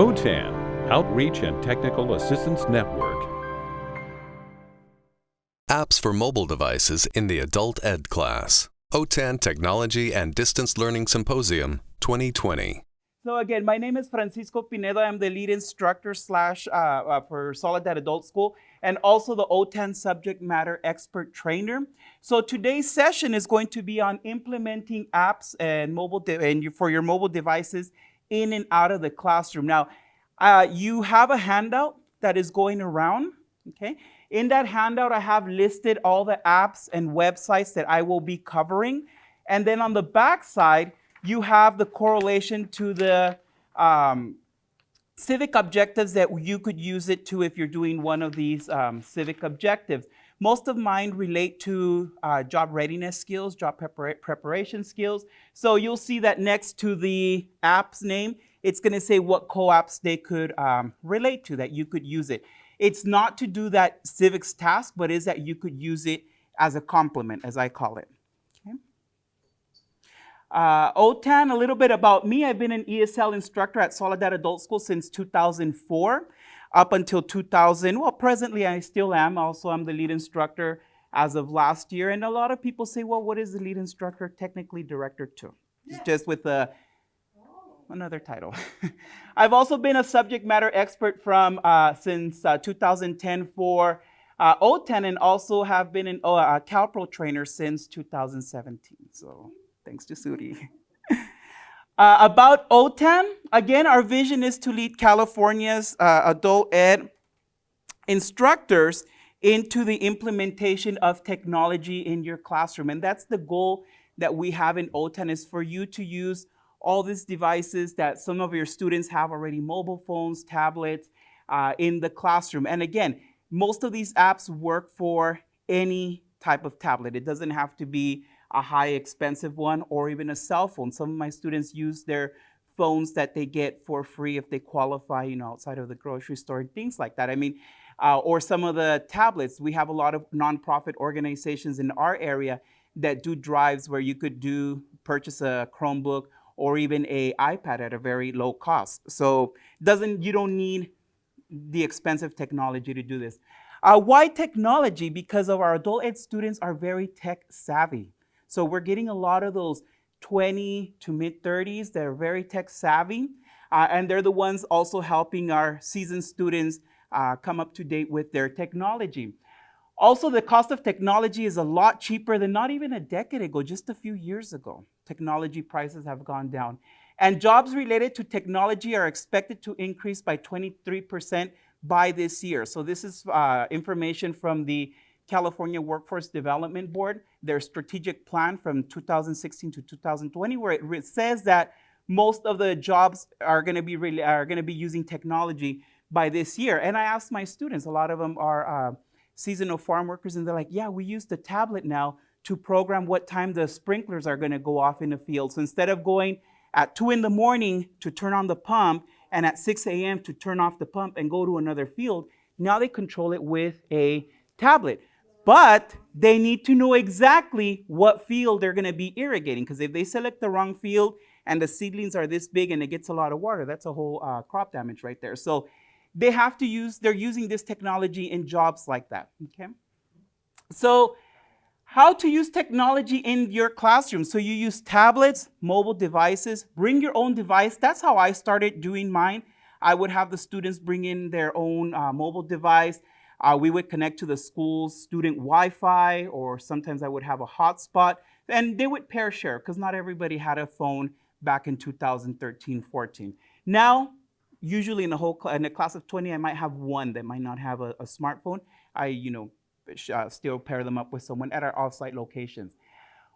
OTAN, Outreach and Technical Assistance Network. Apps for mobile devices in the Adult Ed class. OTAN Technology and Distance Learning Symposium 2020. So again, my name is Francisco Pinedo. I'm the lead instructor slash uh, uh, for Soledad Adult School and also the OTAN subject matter expert trainer. So today's session is going to be on implementing apps and mobile and for your mobile devices in and out of the classroom. Now, uh, you have a handout that is going around, okay? In that handout, I have listed all the apps and websites that I will be covering. And then on the back side, you have the correlation to the um, civic objectives that you could use it to if you're doing one of these um, civic objectives. Most of mine relate to uh, job readiness skills, job prepara preparation skills. So you'll see that next to the app's name, it's going to say what co-ops they could um, relate to, that you could use it. It's not to do that civics task, but is that you could use it as a complement, as I call it. Uh, OTAN, a little bit about me. I've been an ESL instructor at Soledad Adult School since 2004 up until 2000. Well, presently I still am. Also, I'm the lead instructor as of last year. And a lot of people say, well, what is the lead instructor? Technically director too. It's just with a, another title. I've also been a subject matter expert from uh, since uh, 2010 for uh, OTAN and also have been an, uh, a CalPro trainer since 2017. So Thanks to Suri. uh, about OTAN, again, our vision is to lead California's uh, adult ed instructors into the implementation of technology in your classroom. And that's the goal that we have in OTAN is for you to use all these devices that some of your students have already, mobile phones, tablets, uh, in the classroom. And again, most of these apps work for any type of tablet. It doesn't have to be a high expensive one or even a cell phone. Some of my students use their phones that they get for free if they qualify, you know, outside of the grocery store and things like that. I mean, uh, or some of the tablets. We have a lot of nonprofit organizations in our area that do drives where you could do purchase a Chromebook or even a iPad at a very low cost. So doesn't you don't need the expensive technology to do this. Uh, why technology? Because of our adult ed students are very tech savvy. So we're getting a lot of those 20 to mid 30s that are very tech savvy. Uh, and they're the ones also helping our seasoned students uh, come up to date with their technology. Also, the cost of technology is a lot cheaper than not even a decade ago, just a few years ago. Technology prices have gone down. And jobs related to technology are expected to increase by 23% by this year. So this is uh, information from the California Workforce Development Board, their strategic plan from 2016 to 2020, where it says that most of the jobs are going to be really, are going to be using technology by this year. And I asked my students, a lot of them are uh, seasonal farm workers, and they're like, yeah, we use the tablet now to program what time the sprinklers are going to go off in the field. So instead of going at 2 in the morning to turn on the pump and at 6 a.m. to turn off the pump and go to another field, now they control it with a tablet. But they need to know exactly what field they're going to be irrigating because if they select the wrong field and the seedlings are this big and it gets a lot of water, that's a whole uh, crop damage right there. So they have to use, they're using this technology in jobs like that, okay? So how to use technology in your classroom. So you use tablets, mobile devices, bring your own device. That's how I started doing mine. I would have the students bring in their own uh, mobile device. Uh, we would connect to the school's student Wi-Fi, or sometimes I would have a hotspot, and they would pair share because not everybody had a phone back in 2013, 14. Now, usually in a whole in a class of 20, I might have one that might not have a, a smartphone. I, you know, uh, still pair them up with someone at our offsite locations.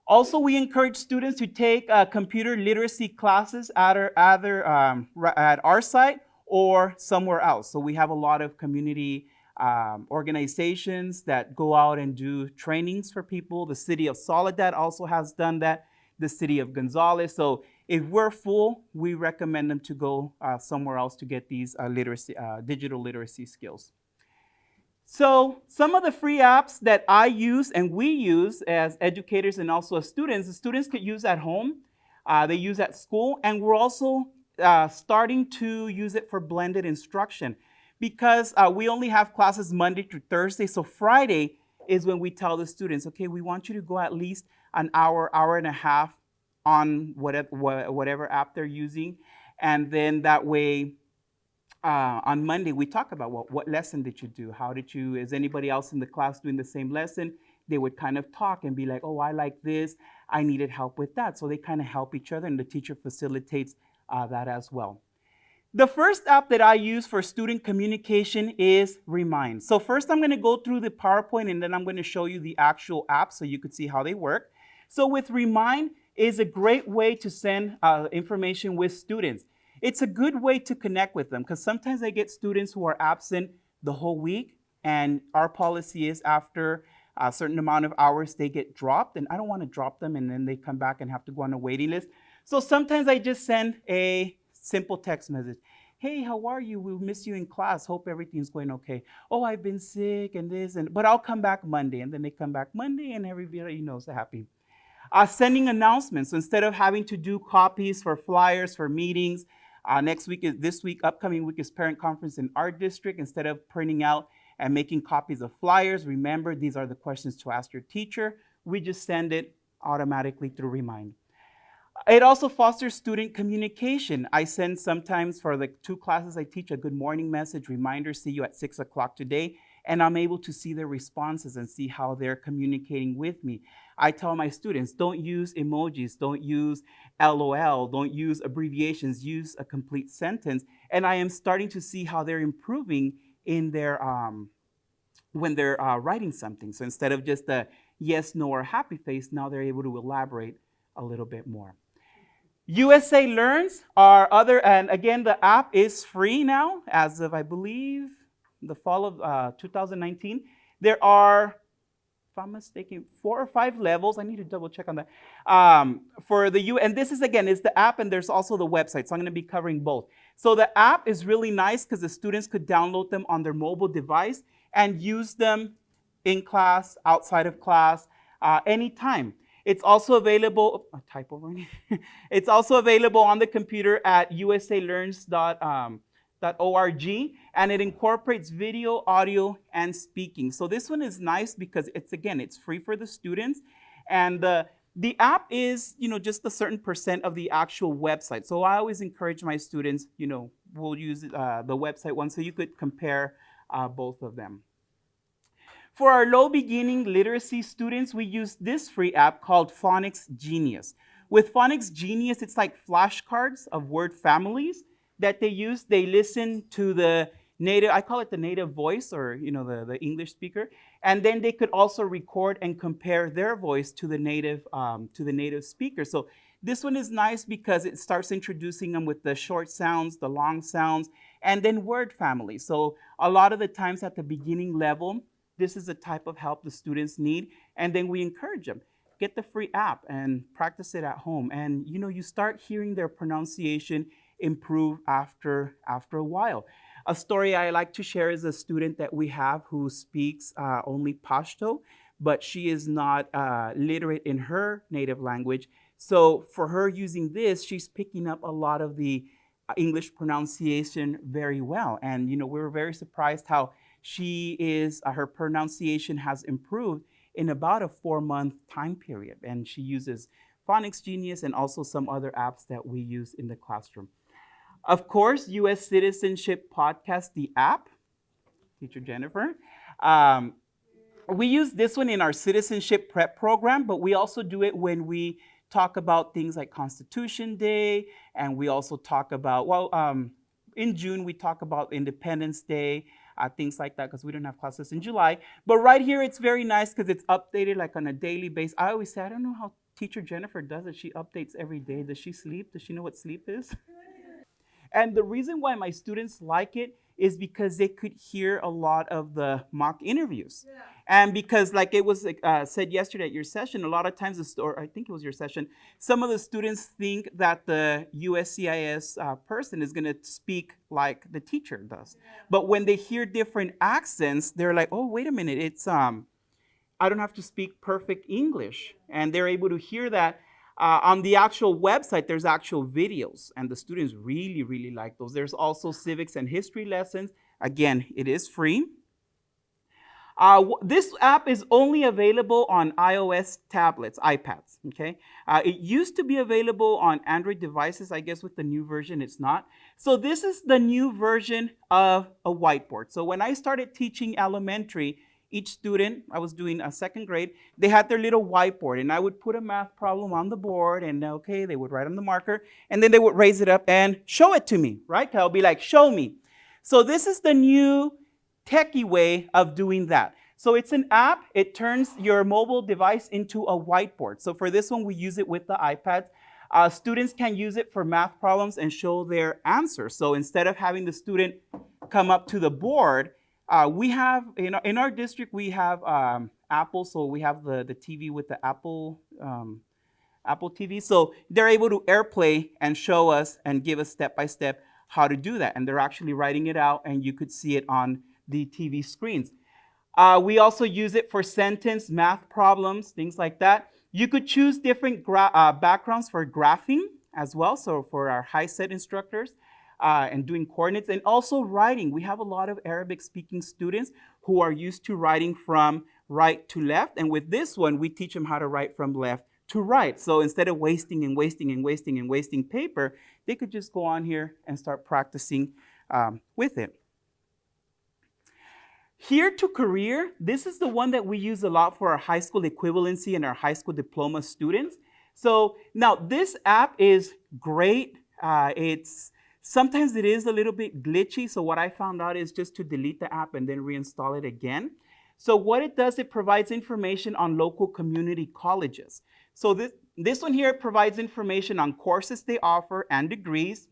Also, we encourage students to take uh, computer literacy classes at our, either um, at our site or somewhere else. So we have a lot of community um, organizations that go out and do trainings for people. The city of Soledad also has done that, the city of Gonzales. So if we're full, we recommend them to go uh, somewhere else to get these uh, literacy, uh, digital literacy skills. So some of the free apps that I use and we use as educators and also as students, the students could use at home, uh, they use at school, and we're also uh, starting to use it for blended instruction because uh, we only have classes Monday through Thursday. So Friday is when we tell the students, okay, we want you to go at least an hour, hour and a half on whatever, whatever app they're using. And then that way, uh, on Monday, we talk about well, what lesson did you do? How did you, is anybody else in the class doing the same lesson? They would kind of talk and be like, oh, I like this. I needed help with that. So they kind of help each other, and the teacher facilitates uh, that as well. The first app that I use for student communication is Remind. So first I'm gonna go through the PowerPoint and then I'm gonna show you the actual app so you could see how they work. So with Remind is a great way to send uh, information with students. It's a good way to connect with them because sometimes I get students who are absent the whole week and our policy is after a certain amount of hours they get dropped and I don't want to drop them and then they come back and have to go on a waiting list. So sometimes I just send a simple text message. Hey, how are you? We miss you in class. Hope everything's going okay. Oh, I've been sick and this and but I'll come back Monday. And then they come back Monday and everybody knows they're happy. Uh, sending announcements. So instead of having to do copies for flyers, for meetings, uh, next week is this week, upcoming week is parent conference in our district. Instead of printing out and making copies of flyers, remember these are the questions to ask your teacher. We just send it automatically through Remind. It also fosters student communication. I send sometimes for the two classes I teach a good morning message, reminder, see you at six o'clock today, and I'm able to see their responses and see how they're communicating with me. I tell my students, don't use emojis, don't use LOL, don't use abbreviations, use a complete sentence. And I am starting to see how they're improving in their, um, when they're uh, writing something. So instead of just a yes, no, or happy face, now they're able to elaborate a little bit more. USA Learns are other, and again, the app is free now as of, I believe, the fall of uh, 2019. There are, if I'm mistaken, four or five levels. I need to double check on that. Um, for the U, and this is again, is the app and there's also the website. So I'm gonna be covering both. So the app is really nice because the students could download them on their mobile device and use them in class, outside of class, uh, anytime. It's also available, typo right It's also available on the computer at usalearns.org um, and it incorporates video, audio, and speaking. So this one is nice because it's, again, it's free for the students. And the, the app is, you know, just a certain percent of the actual website. So I always encourage my students, you know, we'll use uh, the website one so you could compare uh, both of them. For our low beginning literacy students, we use this free app called Phonics Genius. With Phonics Genius, it's like flashcards of word families that they use. They listen to the native, I call it the native voice or you know the, the English speaker, and then they could also record and compare their voice to the native um, to the native speaker. So this one is nice because it starts introducing them with the short sounds, the long sounds, and then word families. So a lot of the times at the beginning level, this is the type of help the students need. And then we encourage them, get the free app and practice it at home. And you know, you start hearing their pronunciation improve after, after a while. A story I like to share is a student that we have who speaks uh, only Pashto, but she is not uh, literate in her native language. So for her using this, she's picking up a lot of the uh, English pronunciation very well. And you know, we were very surprised how she is, uh, her pronunciation has improved in about a four month time period. And she uses Phonics Genius and also some other apps that we use in the classroom. Of course, U.S. Citizenship Podcast, the app, teacher Jennifer. Um, we use this one in our citizenship prep program, but we also do it when we talk about things like Constitution Day, and we also talk about, well, um, in June, we talk about Independence Day, uh, things like that, because we don't have classes in July. But right here, it's very nice because it's updated like on a daily basis. I always say, I don't know how teacher Jennifer does it. She updates every day. Does she sleep? Does she know what sleep is? and the reason why my students like it is because they could hear a lot of the mock interviews. Yeah. And because like it was uh, said yesterday at your session, a lot of times, the or I think it was your session, some of the students think that the USCIS uh, person is gonna speak like the teacher does. Yeah. But when they hear different accents, they're like, oh, wait a minute, it's, um, I don't have to speak perfect English. And they're able to hear that Uh, on the actual website, there's actual videos, and the students really, really like those. There's also civics and history lessons. Again, it is free. Uh, this app is only available on iOS tablets, iPads, okay? Uh, it used to be available on Android devices. I guess with the new version, it's not. So this is the new version of a whiteboard. So when I started teaching elementary, each student, I was doing a second grade, they had their little whiteboard and I would put a math problem on the board and okay, they would write on the marker and then they would raise it up and show it to me, right? I'll be like, show me. So this is the new techie way of doing that. So it's an app. It turns your mobile device into a whiteboard. So for this one, we use it with the iPads. Uh, students can use it for math problems and show their answers. So instead of having the student come up to the board, uh, we have, in our, in our district, we have um, Apple, so we have the, the TV with the Apple, um, Apple TV. So they're able to AirPlay and show us and give us step-by-step how to do that. And they're actually writing it out and you could see it on the TV screens. Uh, we also use it for sentence, math problems, things like that. You could choose different uh, backgrounds for graphing as well, so for our HiSET instructors uh, and doing coordinates and also writing. We have a lot of Arabic speaking students who are used to writing from right to left. And with this one, we teach them how to write from left to right. So instead of wasting and wasting and wasting and wasting paper, they could just go on here and start practicing um, with it. Here to career, this is the one that we use a lot for our high school equivalency and our high school diploma students. So now this app is great. Uh, it's Sometimes it is a little bit glitchy, so what I found out is just to delete the app and then reinstall it again. So what it does, it provides information on local community colleges. So this, this one here provides information on courses they offer and degrees.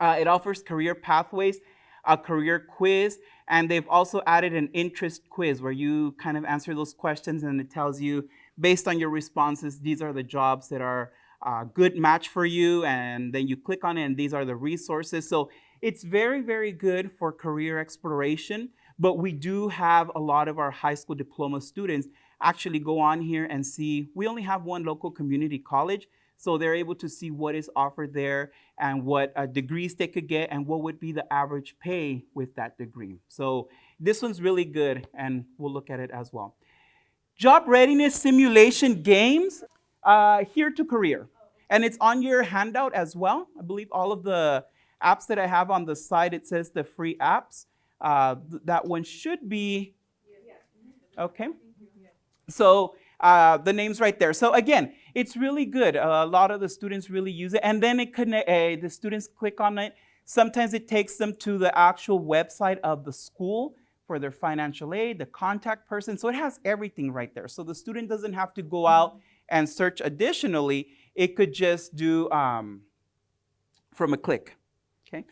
Uh, it offers career pathways, a career quiz, and they've also added an interest quiz where you kind of answer those questions and it tells you, based on your responses, these are the jobs that are uh, good match for you and then you click on it and these are the resources. So it's very, very good for career exploration, but we do have a lot of our high school diploma students actually go on here and see, we only have one local community college, so they're able to see what is offered there and what uh, degrees they could get and what would be the average pay with that degree. So this one's really good and we'll look at it as well. Job readiness simulation games uh, here to career. And it's on your handout as well. I believe all of the apps that I have on the side, it says the free apps. Uh, th that one should be, okay. So uh, the name's right there. So again, it's really good. Uh, a lot of the students really use it. And then it connect, uh, the students click on it. Sometimes it takes them to the actual website of the school for their financial aid, the contact person. So it has everything right there. So the student doesn't have to go out and search additionally, it could just do um, from a click. Okay.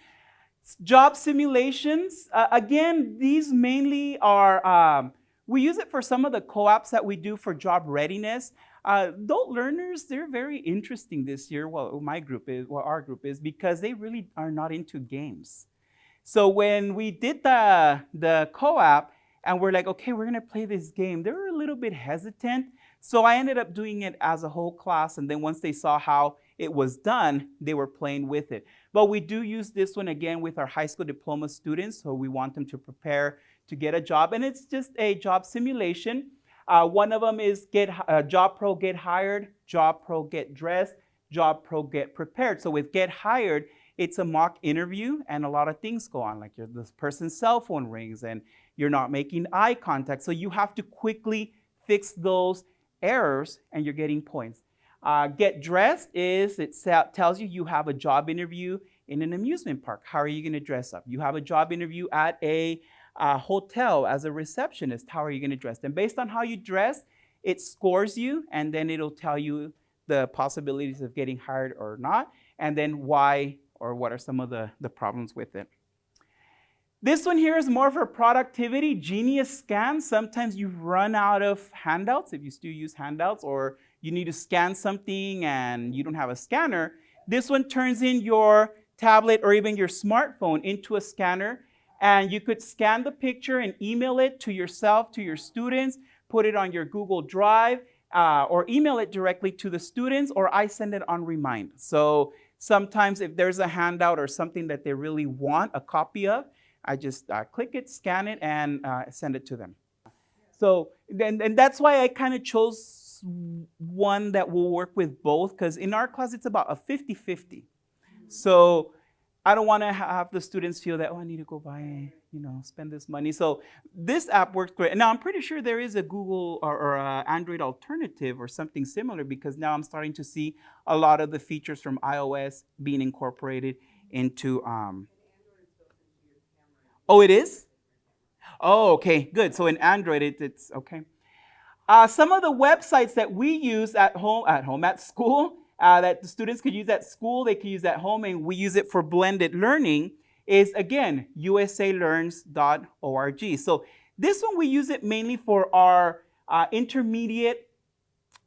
Job simulations, uh, again, these mainly are, um, we use it for some of the co-ops that we do for job readiness. Uh, adult learners, they're very interesting this year, well, my group is, well, our group is, because they really are not into games. So when we did the, the co-op, and we're like, okay, we're gonna play this game, they were a little bit hesitant so I ended up doing it as a whole class, and then once they saw how it was done, they were playing with it. But we do use this one again with our high school diploma students, so we want them to prepare to get a job, and it's just a job simulation. Uh, one of them is get uh, Job Pro Get Hired, Job Pro Get Dressed, Job Pro Get Prepared. So with Get Hired, it's a mock interview and a lot of things go on, like this person's cell phone rings and you're not making eye contact. So you have to quickly fix those errors and you're getting points. Uh, get dressed is, it tells you you have a job interview in an amusement park. How are you going to dress up? You have a job interview at a uh, hotel as a receptionist. How are you going to dress? And based on how you dress, it scores you and then it'll tell you the possibilities of getting hired or not, and then why or what are some of the, the problems with it. This one here is more for productivity, Genius Scan. Sometimes you run out of handouts if you still use handouts or you need to scan something and you don't have a scanner. This one turns in your tablet or even your smartphone into a scanner and you could scan the picture and email it to yourself, to your students, put it on your Google Drive, uh, or email it directly to the students, or I send it on remind. So sometimes if there's a handout or something that they really want a copy of, I just uh, click it, scan it, and uh, send it to them. So, and, and that's why I kind of chose one that will work with both, because in our class it's about a 50-50. So I don't want to have the students feel that, oh, I need to go buy, you know, spend this money. So this app works great. Now I'm pretty sure there is a Google or, or a Android alternative or something similar because now I'm starting to see a lot of the features from iOS being incorporated into. Um, oh, it is? Oh, okay, good. So in Android, it, it's okay. Uh, some of the websites that we use at home, at home, at school, uh, that the students could use at school, they could use at home, and we use it for blended learning is again, usalearns.org. So this one we use it mainly for our uh, intermediate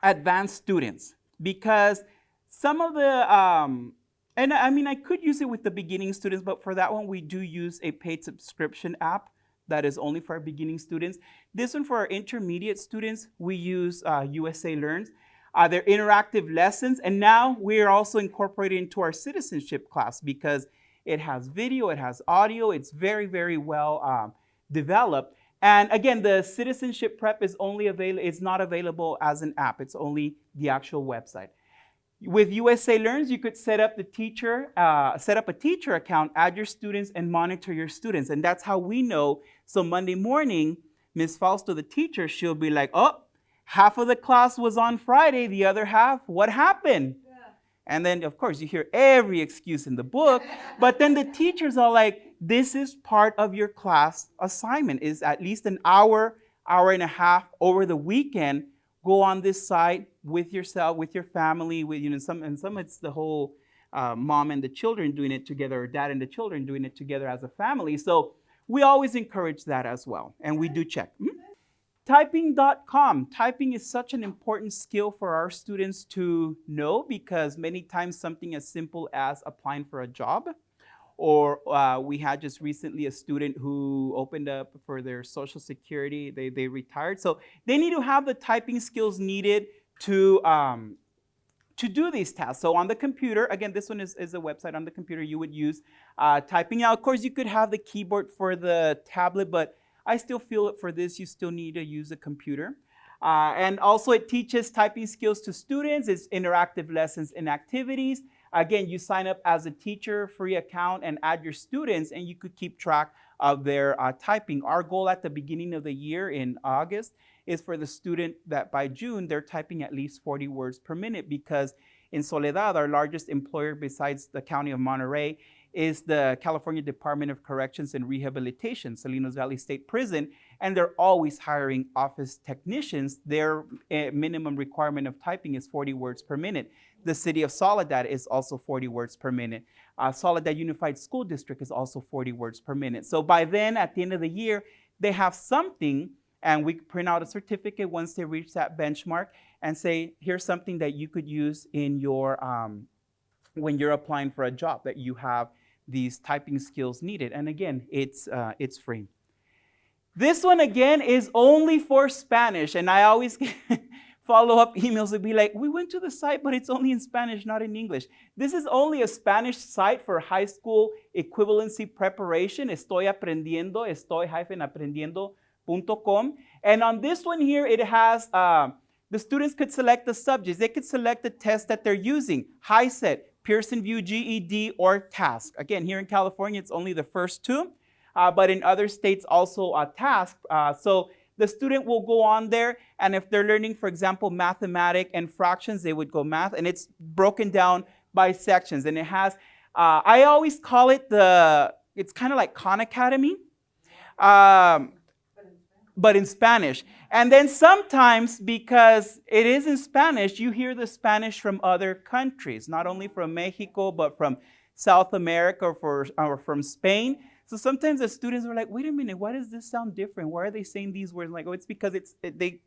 advanced students because some of the, um, and I mean, I could use it with the beginning students, but for that one, we do use a paid subscription app that is only for our beginning students. This one for our intermediate students, we use uh, USA Learns. Uh, they're interactive lessons, and now we're also incorporating into our citizenship class because it has video, it has audio, it's very, very well um, developed. And again, the citizenship prep is only available, it's not available as an app, it's only the actual website. With USA Learns, you could set up the teacher, uh, set up a teacher account, add your students, and monitor your students. And that's how we know. So Monday morning, Ms. Fausto, the teacher, she'll be like, oh, half of the class was on Friday, the other half, what happened? Yeah. And then, of course, you hear every excuse in the book, but then the teachers are like, this is part of your class assignment, is at least an hour, hour and a half over the weekend, go on this site with yourself, with your family, with, you know, some, and some it's the whole uh, mom and the children doing it together, or dad and the children doing it together as a family. So we always encourage that as well, and we do check. Mm -hmm. Typing.com. Typing is such an important skill for our students to know because many times something as simple as applying for a job or uh, we had just recently a student who opened up for their social security, they, they retired. So they need to have the typing skills needed to, um, to do these tasks. So on the computer, again, this one is, is a website on the computer you would use uh, typing. Now, of course, you could have the keyboard for the tablet, but I still feel it for this, you still need to use a computer. Uh, and also it teaches typing skills to students. It's interactive lessons and activities. Again, you sign up as a teacher, free account, and add your students, and you could keep track of their uh, typing. Our goal at the beginning of the year in August is for the student that by June, they're typing at least 40 words per minute because in Soledad, our largest employer besides the County of Monterey, is the California Department of Corrections and Rehabilitation, Salinas Valley State Prison, and they're always hiring office technicians. Their uh, minimum requirement of typing is 40 words per minute. The city of Soledad is also 40 words per minute. Uh, Soledad Unified School District is also 40 words per minute. So by then, at the end of the year, they have something and we print out a certificate once they reach that benchmark and say, here's something that you could use in your, um, when you're applying for a job that you have these typing skills needed. And again, it's, uh, it's free. This one again is only for Spanish. And I always follow-up emails would be like, we went to the site, but it's only in Spanish, not in English. This is only a Spanish site for high school equivalency preparation. Estoy aprendiendo, estoy-aprendiendo.com. And on this one here, it has, uh, the students could select the subjects. They could select the test that they're using. HiSET, Pearson VUE GED, or TASC. Again, here in California, it's only the first two, but in other states also a TASC. Uh, so the student will go on there, and if they're learning, for example, mathematics and fractions, they would go math, and it's broken down by sections, and it has, uh, I always call it the, it's kind of like Khan Academy. Um, but in Spanish. And then sometimes, because it is in Spanish, you hear the Spanish from other countries, not only from Mexico, but from South America or, for, or from Spain. So sometimes the students are like, wait a minute, why does this sound different? Why are they saying these words? I'm like, oh, it's because it's it, they,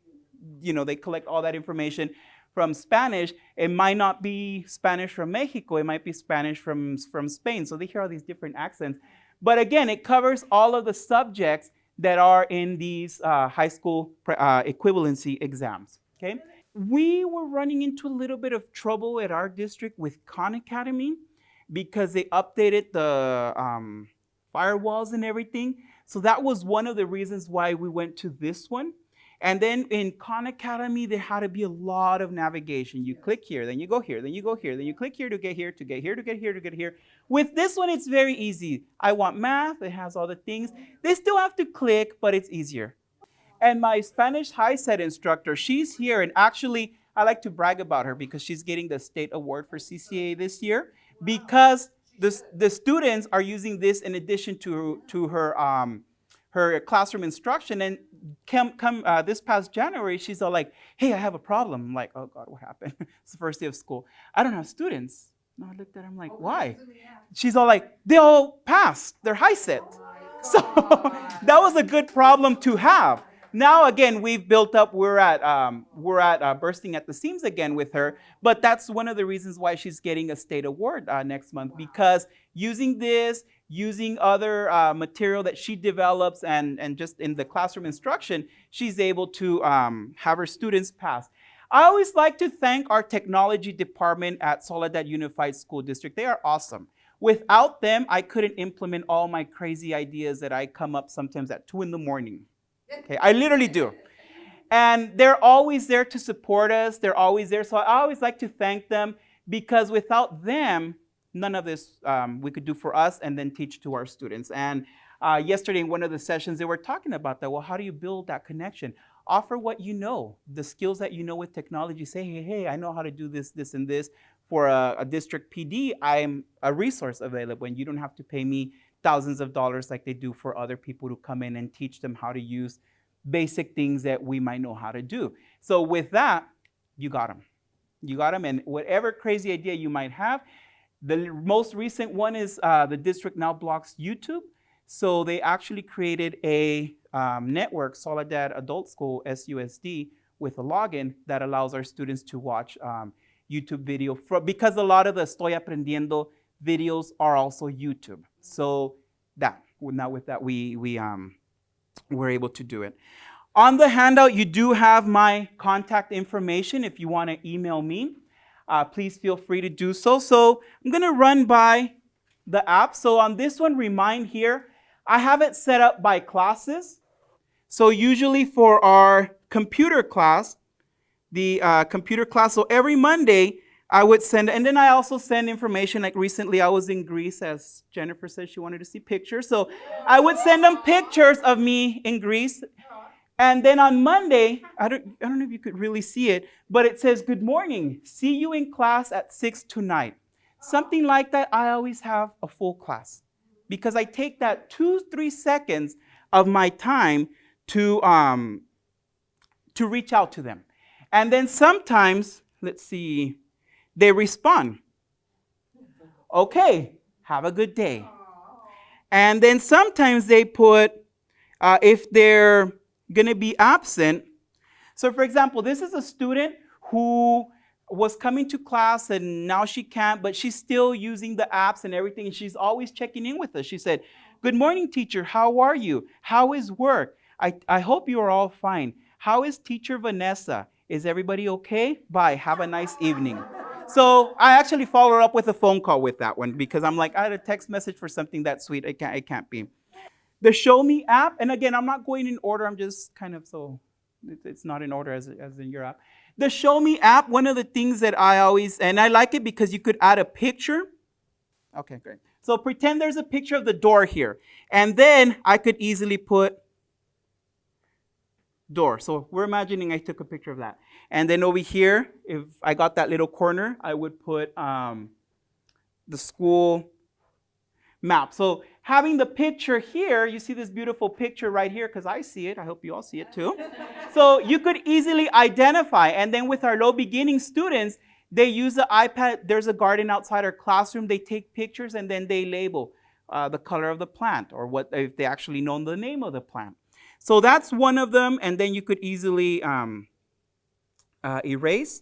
you know, they collect all that information from Spanish. It might not be Spanish from Mexico. It might be Spanish from, from Spain. So they hear all these different accents. But again, it covers all of the subjects that are in these uh, high school uh, equivalency exams. Okay? we were running into a little bit of trouble at our district with Khan Academy because they updated the um, firewalls and everything. So that was one of the reasons why we went to this one. And then in Khan Academy, there had to be a lot of navigation. You click here, then you go here, then you go here, then you click here to get here, to get here, to get here, to get here. With this one, it's very easy. I want math, it has all the things. They still have to click, but it's easier. And my Spanish HiSET instructor, she's here, and actually, I like to brag about her because she's getting the state award for CCA this year because the, the students are using this in addition to, to her, um, her classroom instruction. And come, come uh, this past January, she's all like, hey, I have a problem. I'm like, oh God, what happened? it's the first day of school. I don't have students. No, I looked at her, I'm like, why? She's all like, they all passed, they're HiSET. So that was a good problem to have. Now again, we've built up. We're at um, we're at uh, bursting at the seams again with her. But that's one of the reasons why she's getting a state award uh, next month because using this, using other uh, material that she develops, and and just in the classroom instruction, she's able to um, have her students pass. I always like to thank our technology department at Soledad Unified School District. They are awesome. Without them, I couldn't implement all my crazy ideas that I come up sometimes at 2 in the morning. Okay, I literally do. And they're always there to support us. They're always there. So I always like to thank them because without them, none of this um, we could do for us and then teach to our students. And uh, yesterday in one of the sessions, they were talking about that. Well, how do you build that connection? Offer what you know, the skills that you know with technology. Say, hey, hey, I know how to do this, this, and this. For a, a district PD, I'm a resource available, and you don't have to pay me thousands of dollars like they do for other people to come in and teach them how to use basic things that we might know how to do. So with that, you got them. You got them, and whatever crazy idea you might have, the most recent one is uh, the district now blocks YouTube. So they actually created a um, network, Soledad Adult School, SUSD, with a login that allows our students to watch um, YouTube video for, because a lot of the Estoy Aprendiendo videos are also YouTube. So that, now with that, we, we um, were able to do it. On the handout, you do have my contact information if you want to email me. Uh, please feel free to do so. So I'm going to run by the app. So on this one, remind here, I have it set up by classes. So usually for our computer class, the uh, computer class, so every Monday, I would send, and then I also send information. Like recently, I was in Greece, as Jennifer said she wanted to see pictures. So I would send them pictures of me in Greece. And then on Monday, I don't, I don't know if you could really see it, but it says, Good morning. See you in class at 6 tonight. Something like that, I always have a full class because I take that two, three seconds of my time to, um, to reach out to them. And then sometimes, let's see, they respond. Okay, have a good day. And then sometimes they put, uh, if they're going to be absent. So, for example, this is a student who was coming to class and now she can't, but she's still using the apps and everything. And she's always checking in with us. She said, Good morning, teacher. How are you? How is work? I, I hope you are all fine. How is teacher Vanessa? Is everybody okay? Bye. Have a nice evening. So I actually followed up with a phone call with that one because I'm like, I had a text message for something that sweet. It can't, it can't be. The Show Me app, and again, I'm not going in order. I'm just kind of so, it's not in order as, as in your app. The Show Me app, one of the things that I always, and I like it because you could add a picture. Okay, great. So pretend there's a picture of the door here. And then I could easily put door. So we're imagining I took a picture of that. And then over here, if I got that little corner, I would put um, the school map. So having the picture here, you see this beautiful picture right here because I see it. I hope you all see it too. so you could easily identify. And then with our low beginning students, they use the iPad. There's a garden outside our classroom. They take pictures and then they label uh, the color of the plant or what if they actually know the name of the plant. So that's one of them, and then you could easily um, uh, erase.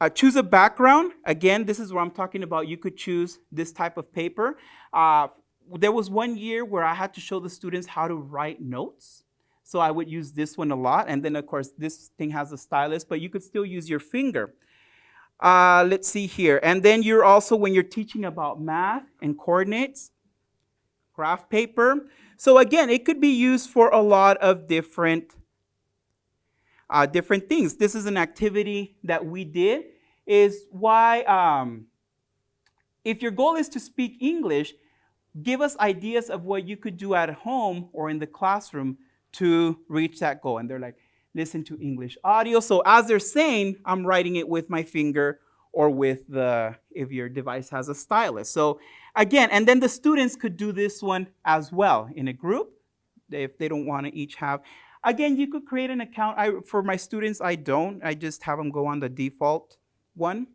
Uh, choose a background. Again, this is what I'm talking about. You could choose this type of paper. Uh, there was one year where I had to show the students how to write notes. So I would use this one a lot. And then, of course, this thing has a stylus, but you could still use your finger. Uh, let's see here. And then you're also, when you're teaching about math and coordinates, graph paper. So again, it could be used for a lot of different, uh, different things. This is an activity that we did, is why, um, if your goal is to speak English, give us ideas of what you could do at home or in the classroom to reach that goal. And they're like, listen to English audio. So as they're saying, I'm writing it with my finger or with the, if your device has a stylus. So again, and then the students could do this one as well in a group if they don't want to each have. Again, you could create an account. I, for my students, I don't. I just have them go on the default one.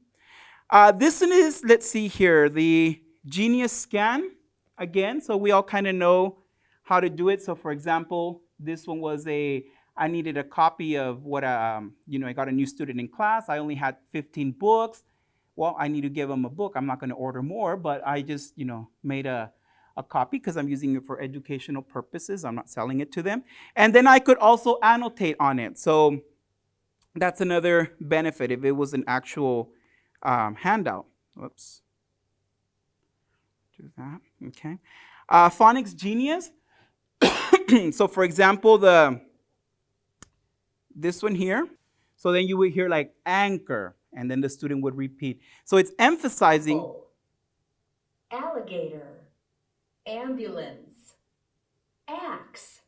Uh, this one is, let's see here, the Genius Scan again. So we all kind of know how to do it. So for example, this one was a, I needed a copy of what, um, you know, I got a new student in class. I only had 15 books. Well, I need to give them a book. I'm not going to order more, but I just, you know, made a, a copy because I'm using it for educational purposes. I'm not selling it to them. And then I could also annotate on it. So that's another benefit if it was an actual um, handout. Whoops. Do that, okay. Uh, Phonics Genius. so for example, the this one here. So then you would hear like anchor, and then the student would repeat. So it's emphasizing. Apple, alligator, ambulance, axe,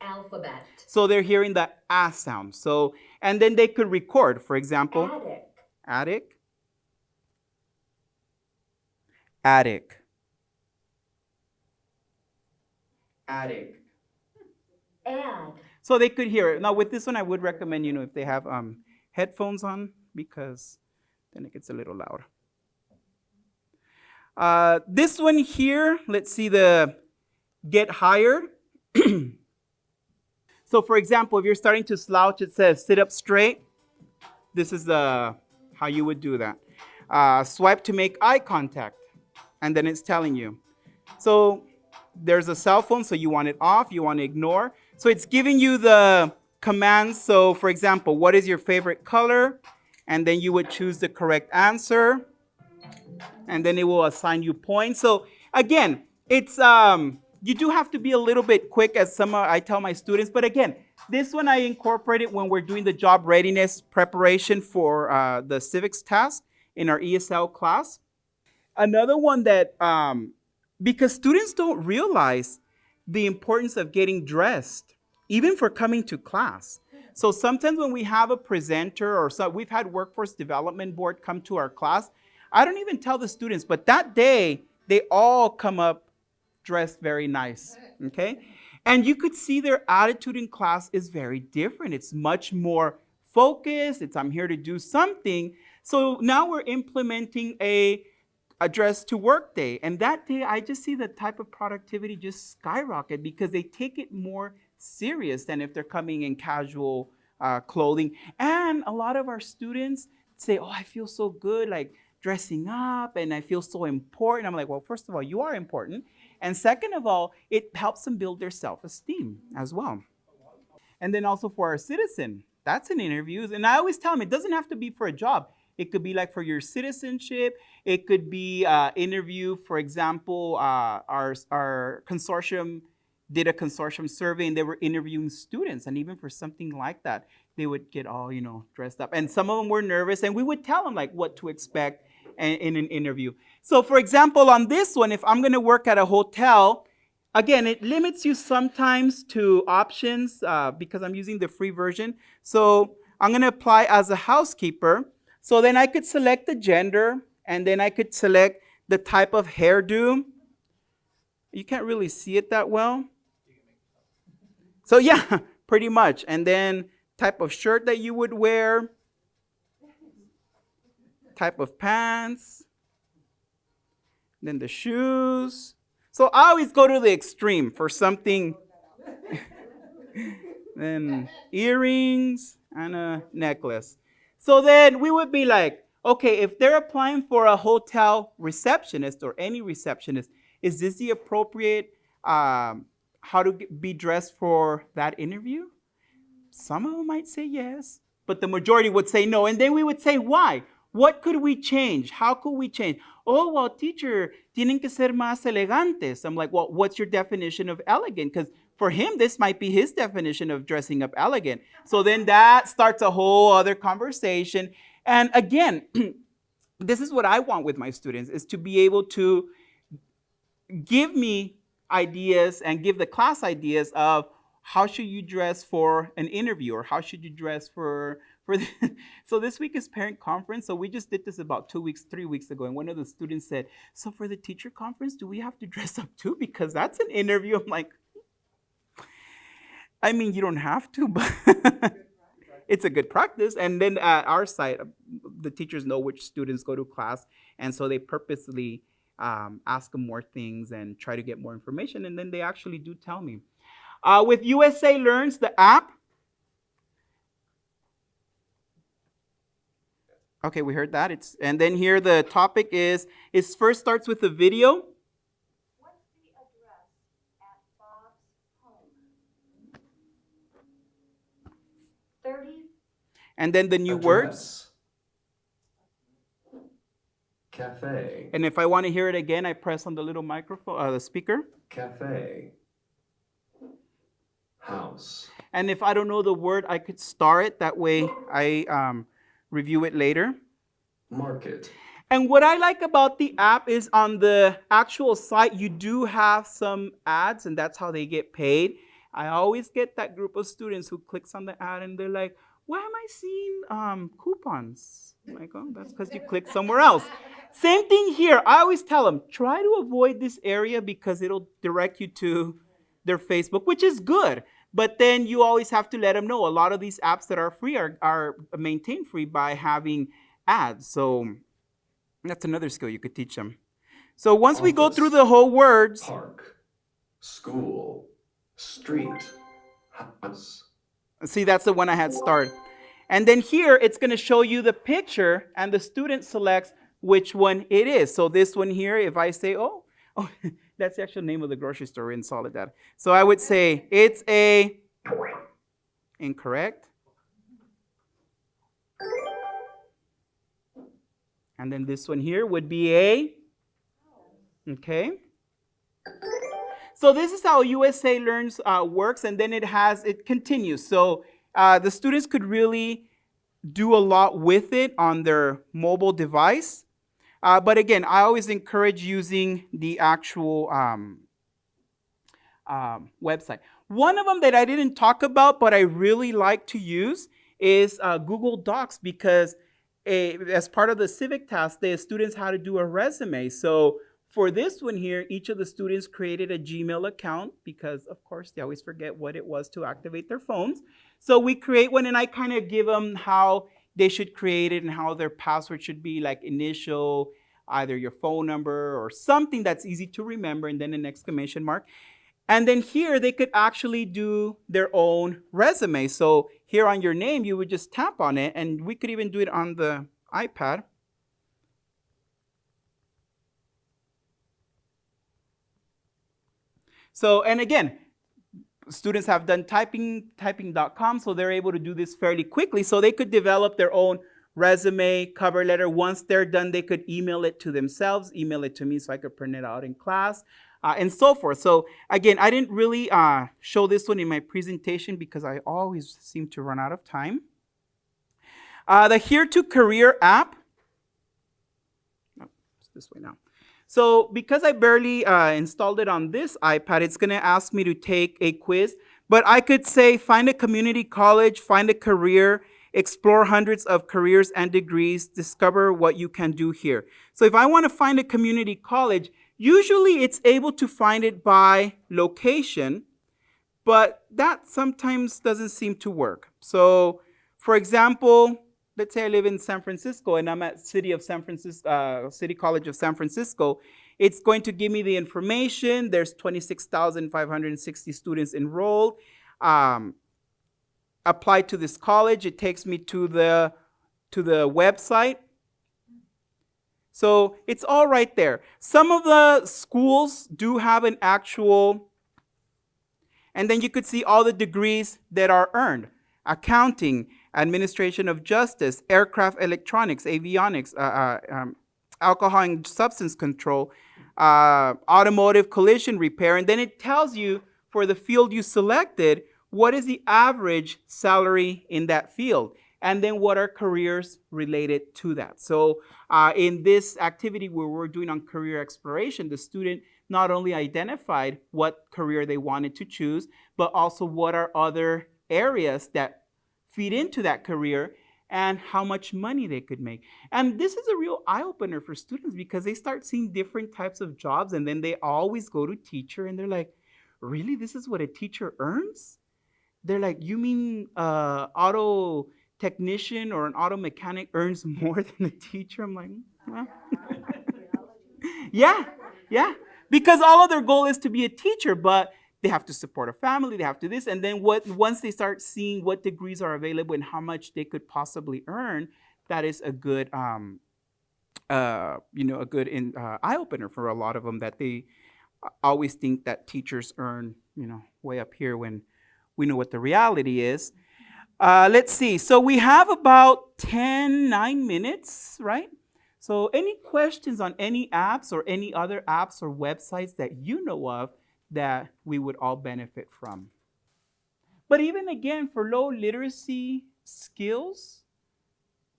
alphabet, So they're hearing the ah sound. So and then they could record, for example, attic, attic, attic, attic. add, So they could hear it. Now with this one, I would recommend, you know, if they have um, headphones on, because then it gets a little loud. Uh, this one here, let's see the get hired. so for example, if you're starting to slouch, it says sit up straight. This is the how you would do that. Uh, swipe to make eye contact, and then it's telling you. So there's a cell phone, so you want it off, you want to ignore. So it's giving you the commands. So for example, what is your favorite color? And then you would choose the correct answer. And then it will assign you points. So again, it's um, you do have to be a little bit quick as some I tell my students. But again, this one I incorporated when we're doing the job readiness preparation for uh, the civics task in our ESL class. Another one that, um, because students don't realize the importance of getting dressed, even for coming to class. So sometimes when we have a presenter or so, we've had workforce development board come to our class, I don't even tell the students, but that day they all come up dressed very nice, okay? And you could see their attitude in class is very different. It's much more focused. It's I'm here to do something. So now we're implementing a address to work day. And that day, I just see the type of productivity just skyrocket because they take it more serious than if they're coming in casual uh, clothing. And a lot of our students say, oh, I feel so good, like dressing up, and I feel so important. I'm like, well, first of all, you are important. And second of all, it helps them build their self-esteem as well. And then also for our citizen, that's an interview. And I always tell them, it doesn't have to be for a job. It could be like for your citizenship. It could be uh, interview, for example, uh, our, our consortium did a consortium survey and they were interviewing students. And even for something like that, they would get all, you know, dressed up. And some of them were nervous and we would tell them like what to expect in, an interview. So for example, on this one, if I'm gonna work at a hotel, Again, it limits you sometimes to options uh, because I'm using the free version. So I'm going to apply as a housekeeper. So then I could select the gender and then I could select the type of hairdo. You can't really see it that well. So yeah, pretty much. And then type of shirt that you would wear, type of pants, then the shoes. So I always go to the extreme for something. then earrings and a necklace. So then we would be like, okay, if they're applying for a hotel receptionist or any receptionist, is this the appropriate um, how to be dressed for that interview? Some of them might say yes, but the majority would say no. And then we would say, why? What could we change? How could we change? Oh, well, teacher, tienen que ser más elegantes. I'm like, well, what's your definition of elegant? Because for him, this might be his definition of dressing up elegant. So then that starts a whole other conversation. And again, this is what I want with my students is to be able to give me ideas and give the class ideas of how should you dress for an interview or how should you dress for for the, so this week is parent conference so we just did this about two weeks three weeks ago and one of the students said so for the teacher conference do we have to dress up too? Because that's an interview. I'm like i mean you don't have to but it's a good practice. And then at our site the teachers know which students go to class and so they purposely um, ask them more things and try to get more information and then they actually do tell me uh, with USA Learns, the app. Okay, we heard that. It's and then here the topic is it first starts with a video. What's the address at Bob's home? Thirty, And then the new words. Cafe, And if I want to hear it again, I press on the little microphone, uh, the speaker. cafe. House, And if I don't know the word, I could star it. That way I um, review it later. market, And what I like about the app is on the actual site, you do have some ads, and that's how they get paid. I always get that group of students who clicks on the ad and they're like, why am I seeing um, coupons? I'm like, oh, that's because you clicked somewhere else. Same thing here. I always tell them, try to avoid this area because it'll direct you to their Facebook, which is good. But then you always have to let them know a lot of these apps that are free are, are maintained free by having ads. So that's another skill you could teach them. So once we go through the whole words, park, school, street, house, see that's the one I had started. And then here it's going to show you the picture and the student selects which one it is. So this one here, if I say, oh, oh that's the actual name of the grocery store in Soledad. So I would say it's a incorrect. And then this one here would be a okay. So this is how USA Learns uh, works, and then it has it continues. So uh, the students could really do a lot with it on their mobile device. Uh, but again, I always encourage using the actual um, um, website. One of them that I didn't talk about, but I really like to use is uh, Google Docs because a, as part of the civic task, the students had to do a resume. So for this one here, each of the students created a Gmail account because, of course, they always forget what it was to activate their phones. So we create one, and I kind of give them how they should create it and how their password should be like initial, either your phone number or something that's easy to remember, and then an exclamation mark. And then here they could actually do their own resume. So here on your name, you would just tap on it, and we could even do it on the iPad. So, and again, students have done typing, typing.com, so they're able to do this fairly quickly. So they could develop their own resume, cover letter. Once they're done, they could email it to themselves, email it to me so I could print it out in class, uh, and so forth. So again, I didn't really uh, show this one in my presentation because I always seem to run out of time. Uh, the Here to Career app. Oh, it's this way now. So because I barely uh, installed it on this iPad, it's going to ask me to take a quiz. But I could say find a community college, find a career, explore hundreds of careers and degrees, discover what you can do here. So if I want to find a community college, usually it's able to find it by location, but that sometimes doesn't seem to work. So for example, let's say I live in San Francisco and I'm at City of San Francisco, uh, City College of San Francisco. It's going to give me the information. There's 26,560 students enrolled. Um, apply to this college. It takes me to the to the website. So it's all right there. Some of the schools do have an actual And then you could see all the degrees that are earned. Accounting, administration of justice, aircraft electronics, avionics, uh, uh, um, alcohol and substance control, uh, automotive collision repair. And then it tells you for the field you selected, what is the average salary in that field? And then what are careers related to that? So uh, in this activity where we're doing on career exploration, the student not only identified what career they wanted to choose, but also what are other areas that feed into that career and how much money they could make. And this is a real eye opener for students because they start seeing different types of jobs and then they always go to teacher and they're like, really, this is what a teacher earns? They're like, you mean uh, auto technician or an auto mechanic earns more than a teacher? I'm like, well. yeah, yeah. Because all of their goal is to be a teacher, but they have to support a family, they have to this, and then what once they start seeing what degrees are available and how much they could possibly earn, that is a good um, uh, you know, a good in, uh, eye opener for a lot of them that they always think that teachers earn, you know, way up here when we know what the reality is. Uh, let's see. So we have about 10, 9 minutes, right? So any questions on any apps or any other apps or websites that you know of that we would all benefit from? But even again, for low literacy skills,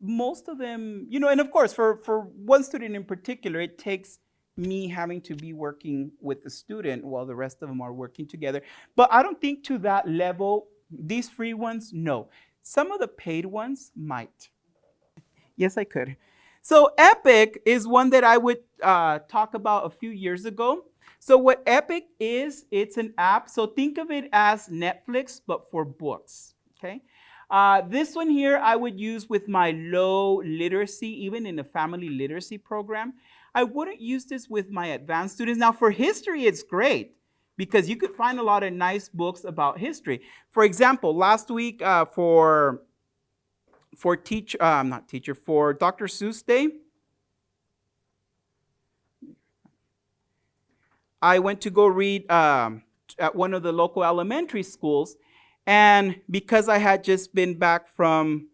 most of them, you know, and of course, for, for one student in particular, it takes me having to be working with the student while the rest of them are working together. But I don't think to that level, these free ones, no. Some of the paid ones might. Yes, I could. So Epic is one that I would uh, talk about a few years ago. So what Epic is, it's an app. So think of it as Netflix, but for books, okay? Uh, this one here I would use with my low literacy, even in a family literacy program. I wouldn't use this with my advanced students. Now for history, it's great because you could find a lot of nice books about history. For example, last week uh, for for teach, uh, not teacher, for Dr. Seuss Day, I went to go read um, at one of the local elementary schools, and because I had just been back from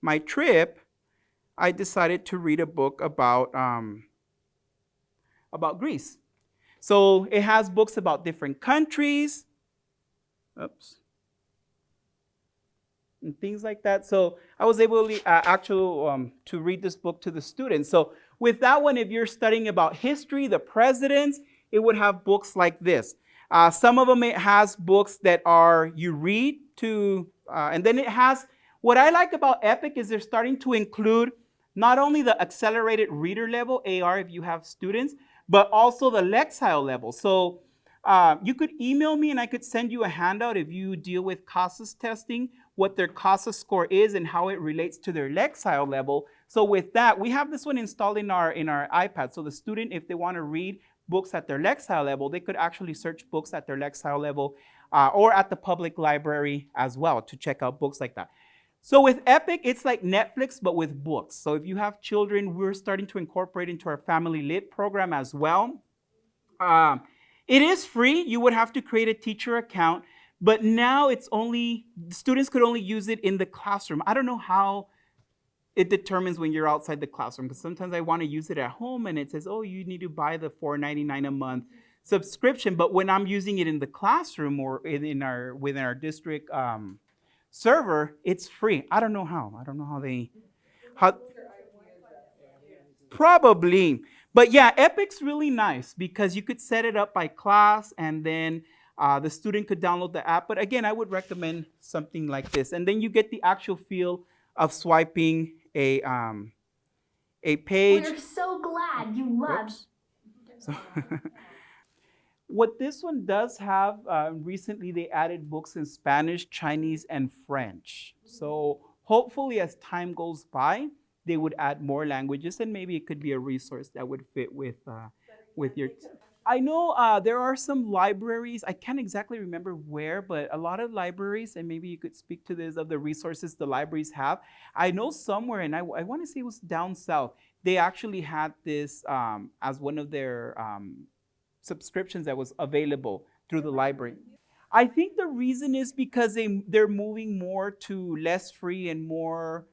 my trip, I decided to read a book about, um, about Greece. So it has books about different countries. Oops. And things like that. So I was able to, uh, actually um, to read this book to the students. So with that one, if you're studying about history, the presidents, it would have books like this. Uh, some of them it has books that are you read to, uh, and then it has, what I like about Epic is they're starting to include not only the accelerated reader level, AR if you have students, but also the Lexile level. So uh, you could email me and I could send you a handout if you deal with CASAS testing, what their CASAS score is and how it relates to their Lexile level. So with that, we have this one installed in our, in our iPad. So the student, if they want to read books at their Lexile level, they could actually search books at their Lexile level uh, or at the public library as well to check out books like that. So with Epic, it's like Netflix, but with books. So if you have children, we're starting to incorporate into our Family Lit program as well. Um, it is free. You would have to create a teacher account, but now it's only, students could only use it in the classroom. I don't know how it determines when you're outside the classroom, because sometimes I want to use it at home and it says, oh, you need to buy the $4.99 a month subscription. But when I'm using it in the classroom or in our, within our district um, server, it's free. I don't know how. I don't know how they, how, probably. But yeah, Epic's really nice because you could set it up by class and then uh, the student could download the app. But again, I would recommend something like this. And then you get the actual feel of swiping a, um, a page. We're so glad you loved. So what this one does have, uh, recently they added books in Spanish, Chinese, and French. So hopefully as time goes by, they would add more languages and maybe it could be a resource that would fit with, uh, with your... I know uh, there are some libraries, I can't exactly remember where, but a lot of libraries, and maybe you could speak to this, of the resources the libraries have. I know somewhere, and I, I want to say it was down south, they actually had this um, as one of their um, subscriptions that was available through the library. I think the reason is because they they're moving more to less free and more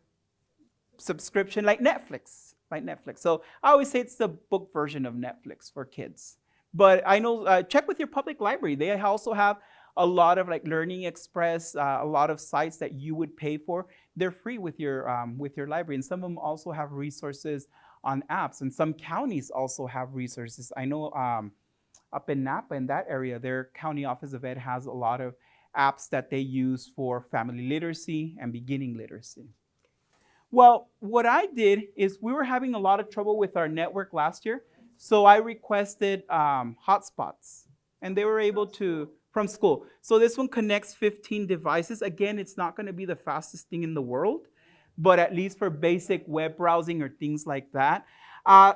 subscription like Netflix, like Netflix. So I always say it's the book version of Netflix for kids. But I know uh, check with your public library. They also have a lot of like Learning Express, uh, a lot of sites that you would pay for. They're free with your um, with your library, and some of them also have resources on apps. And some counties also have resources. I know um, up in Napa, in that area, their county office of ed has a lot of apps that they use for family literacy and beginning literacy. Well, what I did is we were having a lot of trouble with our network last year, so I requested um, hotspots, and they were able to from school. So this one connects 15 devices. Again, it's not going to be the fastest thing in the world, but at least for basic web browsing or things like that. Uh,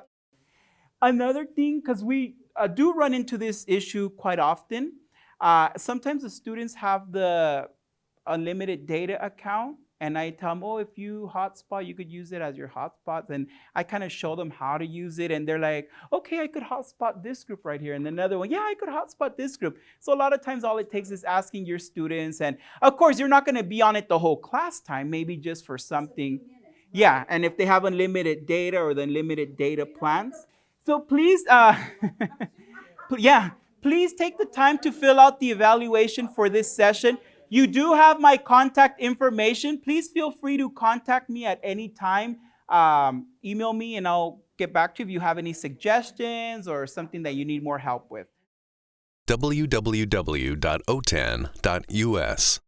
another thing, because we uh, do run into this issue quite often. Uh, sometimes the students have the unlimited data account, and I tell them, oh, if you hotspot, you could use it as your hotspot. And I kind of show them how to use it, and they're like, okay, I could hotspot this group right here. And another one, yeah, I could hotspot this group. So a lot of times, all it takes is asking your students. And of course, you're not going to be on it the whole class time, maybe just for something. Yeah, and if they have unlimited data or the unlimited data plans. So please, uh, yeah, please take the time to fill out the evaluation for this session. You do have my contact information. Please feel free to contact me at any time. Um, email me and I'll get back to you if you have any suggestions or something that you need more help with. www.otan.us